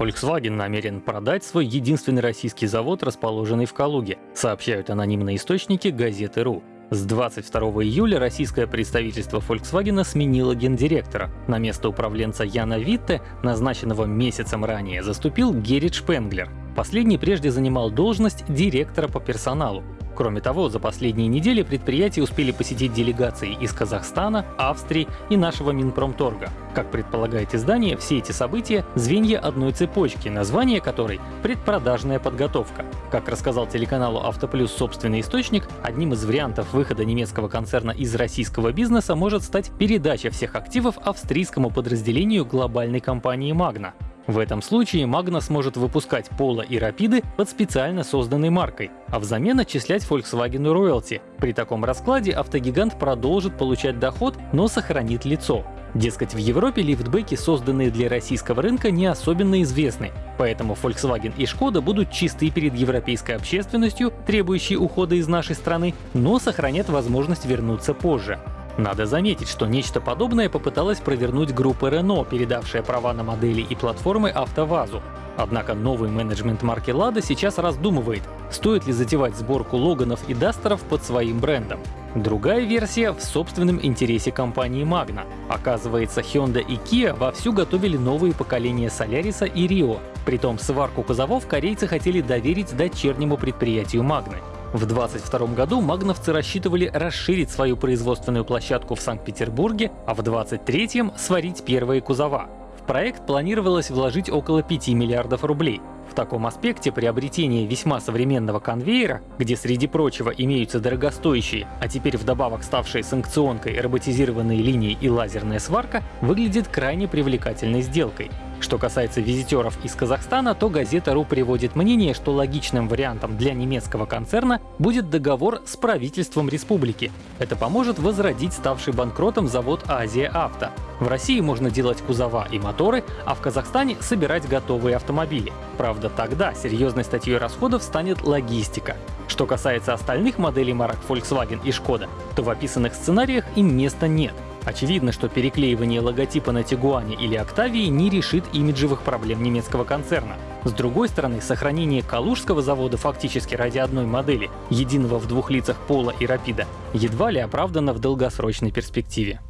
Volkswagen намерен продать свой единственный российский завод, расположенный в Калуге, сообщают анонимные источники газеты.ру. С 22 июля российское представительство Volkswagen сменило гендиректора. На место управленца Яна Витте, назначенного месяцем ранее, заступил Геррит Шпенглер. Последний прежде занимал должность директора по персоналу. Кроме того, за последние недели предприятия успели посетить делегации из Казахстана, Австрии и нашего Минпромторга. Как предполагает издание, все эти события — звенья одной цепочки, название которой — предпродажная подготовка. Как рассказал телеканалу «Автоплюс» собственный источник, одним из вариантов выхода немецкого концерна из российского бизнеса может стать передача всех активов австрийскому подразделению глобальной компании «Магна». В этом случае Magna сможет выпускать Polo и Рапиды под специально созданной маркой, а взамен отчислять Volkswagen роялти. При таком раскладе автогигант продолжит получать доход, но сохранит лицо. Дескать, в Европе лифтбеки, созданные для российского рынка, не особенно известны, поэтому Volkswagen и Skoda будут чисты перед европейской общественностью, требующей ухода из нашей страны, но сохранят возможность вернуться позже. Надо заметить, что нечто подобное попыталась провернуть группа Renault, передавшая права на модели и платформы АвтоВАЗу. Однако новый менеджмент марки Lada сейчас раздумывает, стоит ли затевать сборку Логанов и Дастеров под своим брендом. Другая версия в собственном интересе компании Magna. Оказывается, Hyundai и Kia вовсю готовили новые поколения Solaris и Rio. Притом сварку кузовов корейцы хотели доверить дочернему предприятию Magna. В 2022 году магновцы рассчитывали расширить свою производственную площадку в Санкт-Петербурге, а в 2023 сварить первые кузова. В проект планировалось вложить около 5 миллиардов рублей. В таком аспекте приобретение весьма современного конвейера, где среди прочего имеются дорогостоящие, а теперь вдобавок ставшие санкционкой роботизированные линии и лазерная сварка, выглядит крайне привлекательной сделкой. Что касается визитеров из Казахстана, то газета РУ приводит мнение, что логичным вариантом для немецкого концерна будет договор с правительством республики. Это поможет возродить ставший банкротом завод Азия Авто. В России можно делать кузова и моторы, а в Казахстане собирать готовые автомобили. Правда, тогда серьезной статьей расходов станет логистика. Что касается остальных моделей марок Volkswagen и Skoda, то в описанных сценариях им места нет. Очевидно, что переклеивание логотипа на Тигуане или Октавии не решит имиджевых проблем немецкого концерна. С другой стороны, сохранение Калужского завода фактически ради одной модели, единого в двух лицах Пола и Рапида, едва ли оправдано в долгосрочной перспективе.